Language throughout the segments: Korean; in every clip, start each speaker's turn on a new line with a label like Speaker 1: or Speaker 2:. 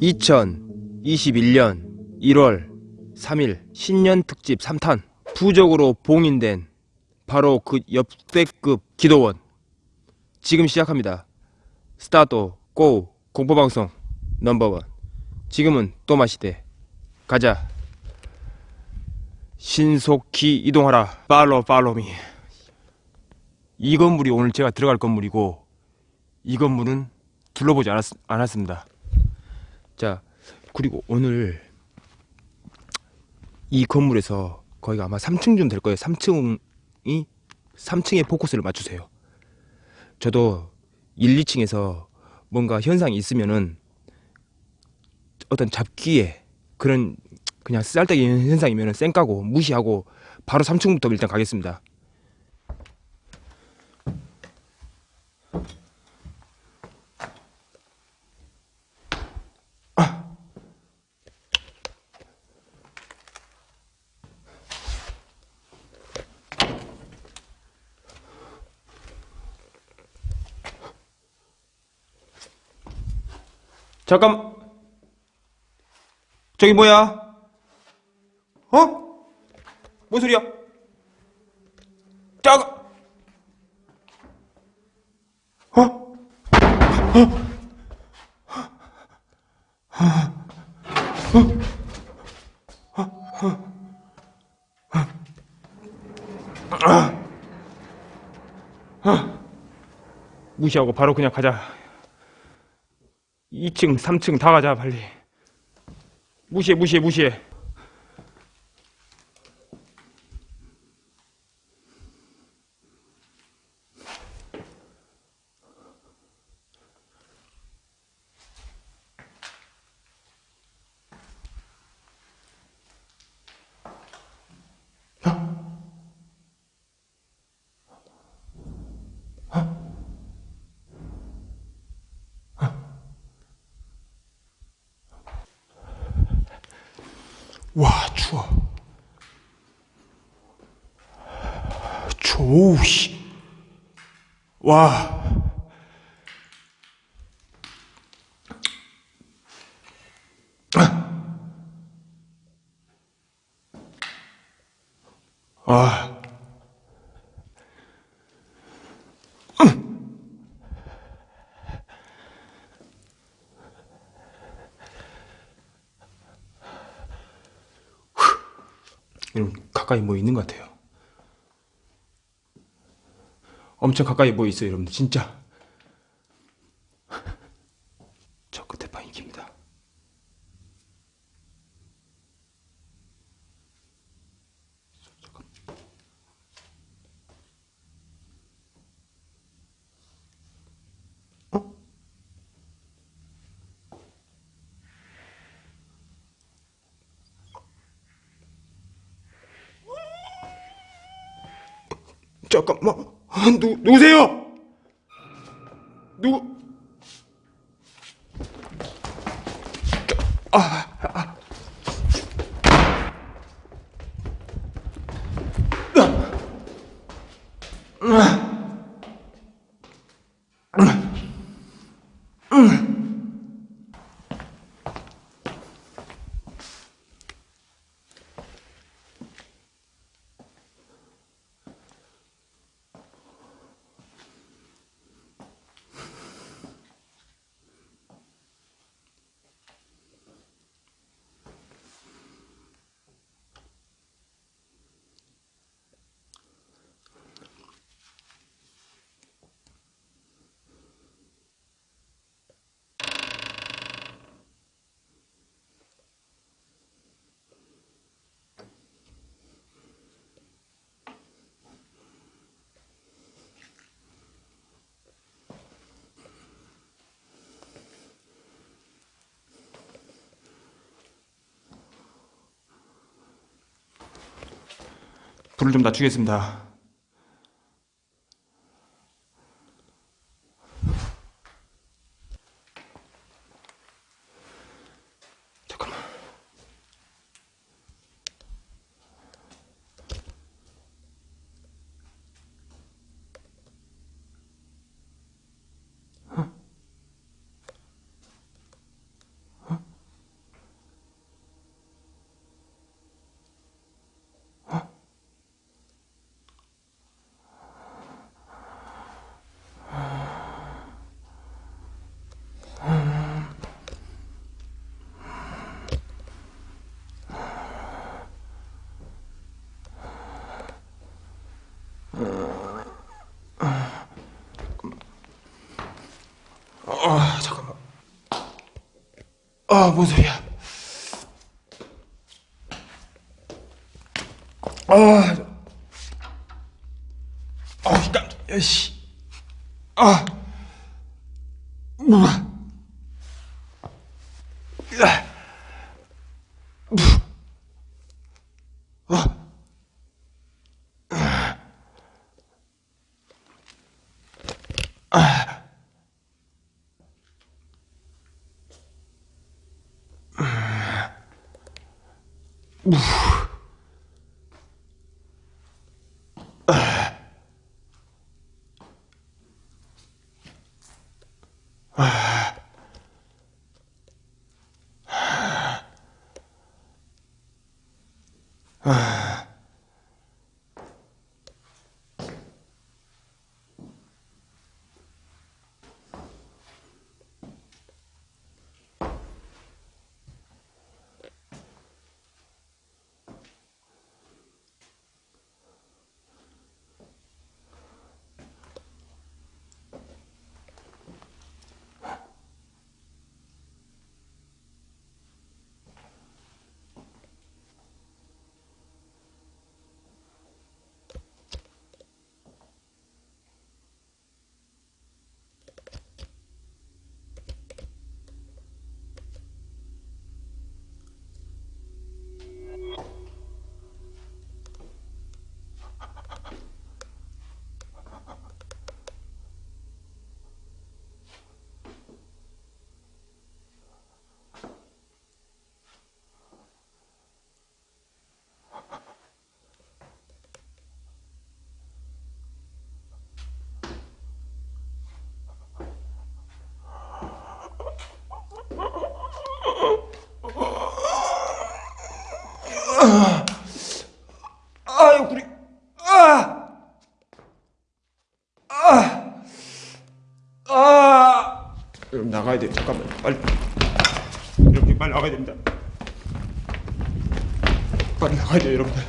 Speaker 1: (2021년 1월 3일) 신년 특집 3탄 부적으로 봉인된 바로 그 역대급 기도원. 지금 시작합니다. 스타트 고 공포방송 넘버원. 지금은 또 마시대. 가자 신속히 이동하라. 팔로 팔로미. 이 건물이 오늘 제가 들어갈 건물이고 이 건물은 둘러보지 않았, 않았습니다. 자 그리고 오늘 이 건물에서 거기가 아마 3층 좀 될 거예요. 3층이 3층에 포커스를 맞추세요. 저도 1, 2층에서 뭔가 현상이 있으면은 어떤 잡기에 그런 그냥 쌀때기 현상이면 쌩 까고 무시하고 바로 3층부터 일단 가겠습니다 잠깐 저기 뭐야? 어? 뭔 소리야? 잠깐 어? 무시하고 바로 그냥 가자 2층 3층 다 가자 빨리 무시해 무시해 무시해 와 추워 추워 씨. 와 아. 가까이 뭐 있는 것 같아요. 엄청 가까이 뭐 있어요 여러분들 진짜 저 끝에 방이 깁니다 어? 잠깐만 누 누구세요? 누구? 불을 좀 낮추겠습니다. 잠깐만. 아, 뭔 소리야? 아, 아, 깜짝이야, 씨. 아, 우와. 으아. Oof. 돼. 잠깐만. 빨리. 여러분 빨리 나가야 됩니다. 빨리 나가야 돼요, 여러분들.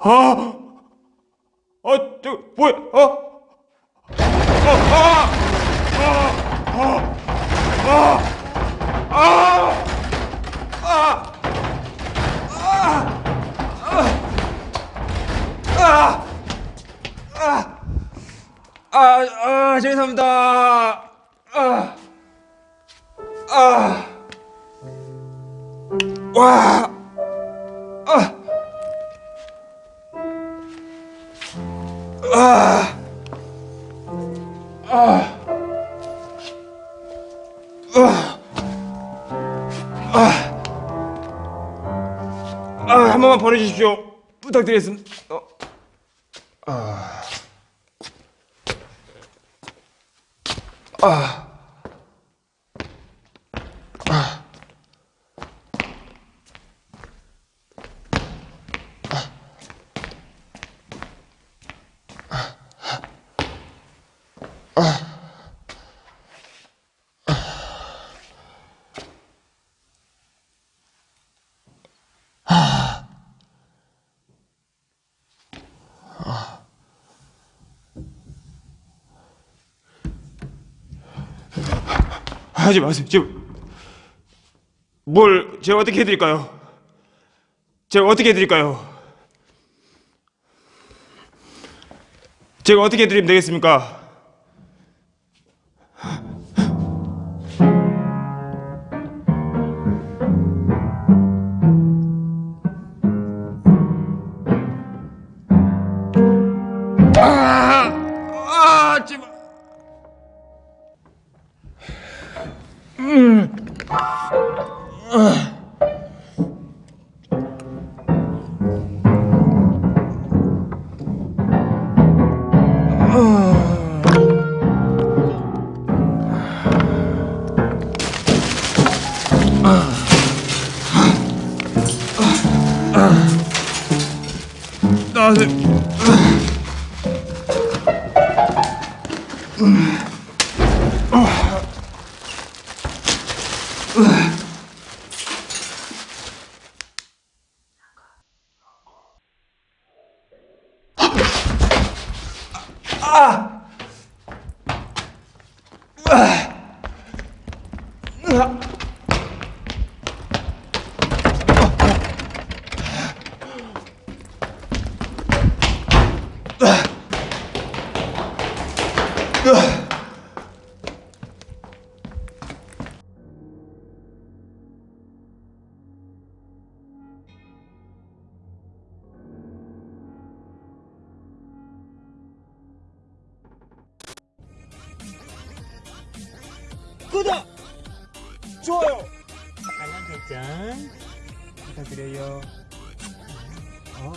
Speaker 1: 아! 어, 저, 뭐야, 어? 어, 아! 아, 죄송합니다. 아, 아, 와. 번만 보내주십시오. 부탁드리겠습니다. 어. 아, 아, 아, 하지 마세요. 지금 뭘 제가 어떻게 해드릴까요? 제가 어떻게 해드릴까요? 제가 어떻게 해드리면 되겠습니까? 음. 아. 아, 아, 아, 아! 으아! 으아! 구독! 좋아요!
Speaker 2: 알람 설정 부탁드려요. 어.